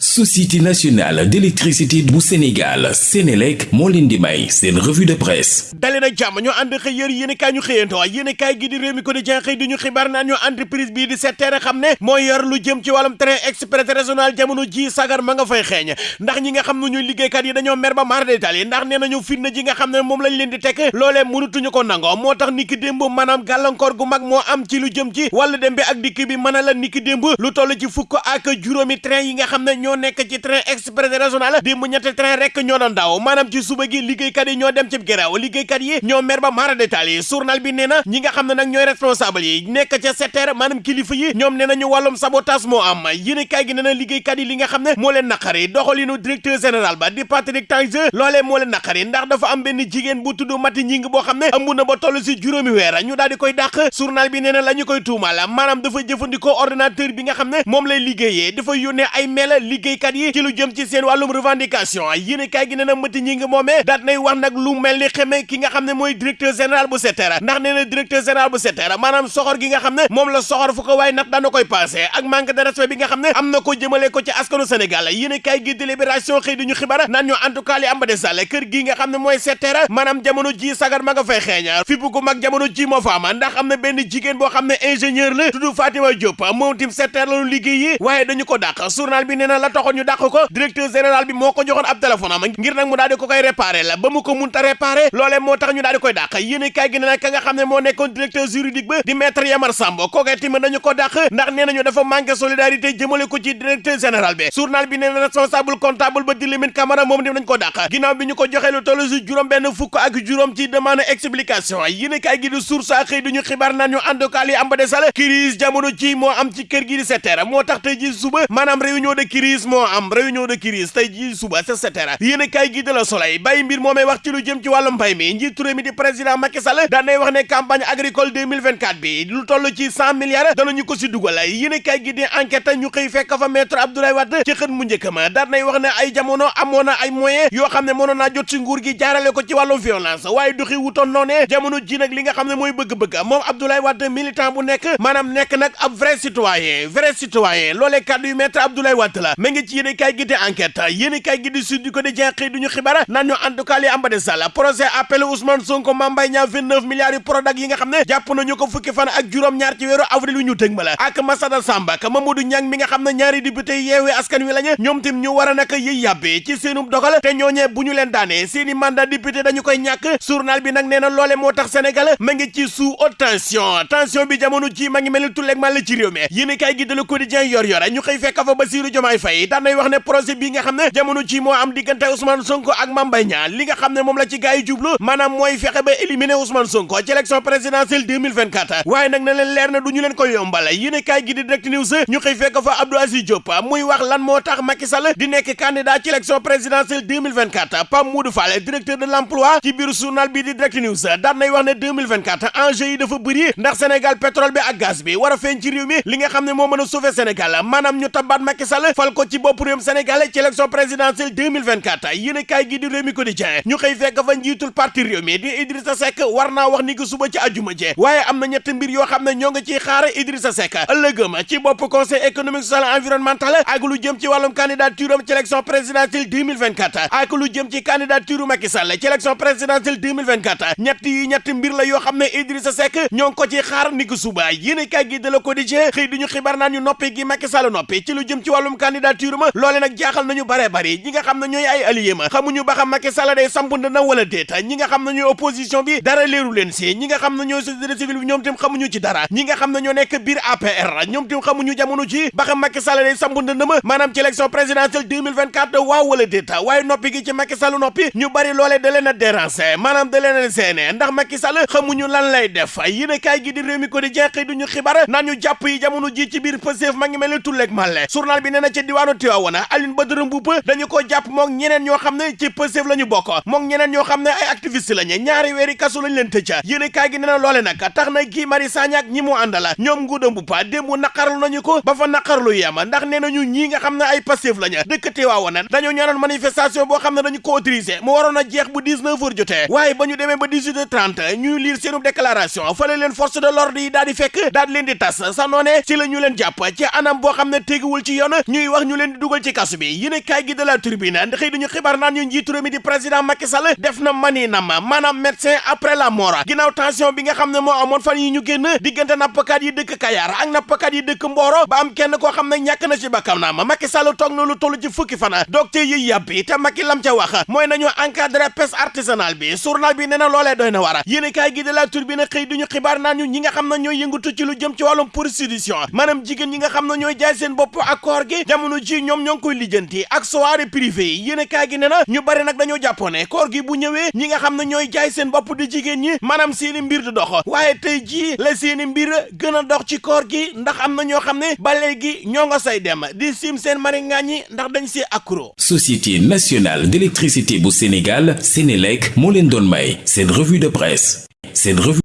société nationale d'électricité bu Sénégal Sénélec moo leen di may seen revue de presse. Dali nag jàmm ñu ànd xëy yër yéen kaay ñu xëyantoo yéen kaay gi di réew mi quotidien xëy di ñu xibaar naan ñu entreprise bii di SETER xam ne mooy yor lu jëm ci wàllum train express régional jamono ji sagar ma nga fay xeeñ. Ndax ñi nga xam ne ñuy liggéeykat yi dañoo mer ba maar détal yi ndax nee nañu fitna ji nga xam di tekk loolee mënutuñu ko nangoo. Moo tax niki démb maanaam gàllankoor moo ñoo nekk ci train express régional démb ñetti train rek ñoo doon daw. Maanaam ci suba gi liggéeykat yi ñoo dem ci grève liggéeykat yi ñoo mer ba mara détail. Yi journal bi nee na ñi nga xam ne nag responsable yi nekk ca SETER maanaam kilifa yi ñoom nee nañu wàllum sabotage moo am. Yéen kaay gi nee na liggéeykat yi li nga xam ne moo leen naqari. Doxalinu directeur général ba di Patrick Tange loolee moo leen naqari. Ndax dafa am benn jigéen bu tudd Mati Ñing boo xam ne amu na ba toll si juróomi weer. Ñu daal di koy dàq. Journal bi nee na ñu koy tuumal maanaam dafa jëfandikoo ordinateur bi nga xam ne moom lay liggéeyee. Dafa yónnee ay mail liggéeykat yi ci lu jëm ci seen wàllum revendication. Yéen kaay gi nee na Mati Ñing moomee daat nay wax nag lu mel ni xeme ki nga xam ne mooy directeur général bu SETER ndax nee na directeur général bu SETER maanaam soxor gi nga xam ne moom la soxor fu ko waaye nag daana koy passé ak manque de respect bi nga xam ne am na ko jëmale ko ci askanu Sénégal. Yéen kaay gi délibération xëy duñu xibaar naan ñu en tout cas li am ba des daal kër gi nga SETER maanaam jamono ji sagar ma nga fay xeeña fi bu ko mag jamono ji moo fa am ndax am na benn jigéen boo xam ne ingénieur la tudd Fatima Diop. Moom tim SETER la ñu liggéey yi waaye dañu ko dàq. Journal bi nee na la taxoon ñu dàq ko directeur général bi moo ko joxoon ab téléphone am ngir nag mu daal di ko koy réparé la ba mu ko munta réparé loolee moo tax ñu daal di koy dàq. Yéen kaay gi ne nag ka nga xam ne moo directeur juridique ba di maître Yamar Samb kookee tamit dañu ko dàq ndax nee nañu dafa manqué solidarité jëmale ko ci directeur général bi. Journal bi nee responsable comptable ba di Lamine Camara moom tim dañu ko dàq. Ginnaaw bi ñu ko joxee lu toll si juróom benn fukk ak juróom ci demande explication yéen kaay gi di source a xëy duñu xibaar naan ñu cas li am ba desal crise jamono ci moo am ci kër gi di SETER moo tax ji suba réunion de crise moo am réunion de crise tey ji suba sa SETER yéen kaay gi de la Soleil bàyyi mbir moomee wax ci lu jëm ci wàllu mbay mi. Njiitu réew mi di président Macky Sall daan nay wax ne campagne agricole 2024 bi lu toll ci cent milliards danañu ko si dugal. Yéen kaay gi di enquête ñu xëy fekk fa maître Abdoulaye Wade ci xët mu njëkk ma. Daan nay wax ne ay jamono amoon na ay moyens yoo xam ne mënoon naa jot si nguur gi jaarale ko ci wàllum violence. Waaye doxi wutoon noonee jamono ji nag li nga xam ne mooy bëgg-bëgg. Moom Abdoulaye Wade militant bu nekk maanaam nekk nag ab vrai citoyen vrai citoyen. Loolee kàddu maître Abdoulaye Wade la ma ngi ci yéen kaay gi di enquête yéen kaay gi di sud ko di jeexee duñu xibaar naan ñu en tout cas li am ba de sall projet appel Ousmane Sonko Mame Mbaye Niang 29 milliards yu Prodac yi nga xam ne jàpp nañu ko fukki fan ak juróom-ñaar ci weeru avril ñu tëg ma la ak Massada Samba ak Mamadou Niang mi nga xam ne ñaari député yeewee askan wi lañu ñoom tim ñu war a naka yëy yàbbee ci seenub dogal te ñooñee bu ñu leen seeni mandat député dañu koy ñàkk. Journal bi nag nee na loole moo tax Sénégal ma ngi ci sous haute tension. Tension bi jamono ji ma ngi mel tulleeg la ci réew mi. Yéen kay gi de Le Quotidien yor yor ñu xëy fekk fa Diomaye Faye daan nay wax ne projet bi nga xam ne jamono ji moo am diggante Ousmane Sonko ak Mame Mbaye Niang li nga xam ne moom la ci gars yi jublu maanaam mooy ba éliminer Ousmane Sonko ci élection présidentielle 2024 waaye nag na leen leer na du ñu leen ko yombal yéen kaay gi di Direct News ñu xëy fekk fa Abdou Aziz Diop muy wax lan moo tax Macky Sall di nekk candidat ci élection présidentielle 2024 Pape Moudou Fall directeur de l'emploi ci biir journal bi di Direct News daan nay wax ne 2024 enjeu yi dafa bëri ndax Sénégal pétrole bi ak gaz bi war a feeñ ci réew mi li nga xam ne moo mën a sauver Sénégal maanaam ñu Macky Sall fal ko ci bopp réewum Sénégal ci élection présidentielle 2024 yéen kaay gi di Rewmi Quotidien ñu xëy fekk fa njiitul parti réew mi di Idrissa Seck war naa wax ni ki suba ci àjjuma ji. Waaye am na ñetti mbir yoo xam ne ñoo ngi ciy xaar Idrissa Seck. Ëllëgëm ci bopp conseil économique social environnemental ak lu jëm ci wàllum candidature am ci élection présidentielle 2024 ak lu jëm ci candidature Macky Sall ci élection présidentielle 2024 ñett yi ñetti mbir la yoo xam ne Idrissa Seck ñoo ko ciy xaar ni ki suba. Yéen kaay gi de Le Quotidien xëy duñu xibaar naan ñu noppi gi Macky Sall noppi ci lu jëm ci wàllum candidature loole nag jaaxal nañu bare bari ñi xam ne ñooy ay allié xamuñu ba xam Macky Sall day samp na xam ne ñooy opposition bi dara leeru leen si ñi xam ne ñooy société civile bi ñoom xamuñu ci dara ñi xam ne ñoo nekk biir APR ñoom tim xamuñu jamono ci ba xam Macky Sall day samp na ma maanaam ci élection présidentielle 2024 waaw wala déet waaye noppi gi ci Macky noppi ñu bari loole da leen a déranger maanaam ndax Macky Sall diwaanu Tivaouane Aline Badara Mboup dañu ko jàpp mook ñeneen ñoo xam ne ci Pastef la ñu bokk mook ñeneen ñoo xam ne ay activiste lañu ñaari weeri kasu lañ leen tëcca yéen kaay gi nee na loole nag tax na Guy Marius Sagna ak ñi mu àndala ñoom Ngouda Mboup démb naqarlu nañu ko ba fa naqarlu yem ndax nee nañu ñii nga xam ne ay Pastef lañu dëkk Tivaouane dañoo ñaanoon manifestation boo xam ne dañu ko autorisé mu waroon a jeex bu 19 heures jotee waaye ba ñu demee ba 18 heures 30 ñuy lire seenu déclaration fale leen force de l'ordre yi daal di fekk daal leen di tas sa noonee ci la ñu leen jàpp ci anam boo xam ne teguwul ci yoon ñuy wax ñu leen di dugal ci kasu bi. Yéene kaay gi de la xibaar naan ñu njiitu mi di président Macky def na mani nam maanaam médecin après la mort. Ginnaaw tension bi nga xam ne moo amoon fan yi ñu génn diggante nappkat yi dëkk Kayar ak nappkat yi dëkk Mboro ba kenn koo xam ne ñàkk na ci bakkam naam Macky Sall toog na lu toll ci fukki fan docteur yi yàbbi te Macky lam ca wax mooy na war yéenekaay gi de la Tribune xëy duñu ñu ñi nga xam ne ñooy yëngatu ci lu Société nationale d'électricité bu Sénégal Sénélec leen may revue de presse. Revue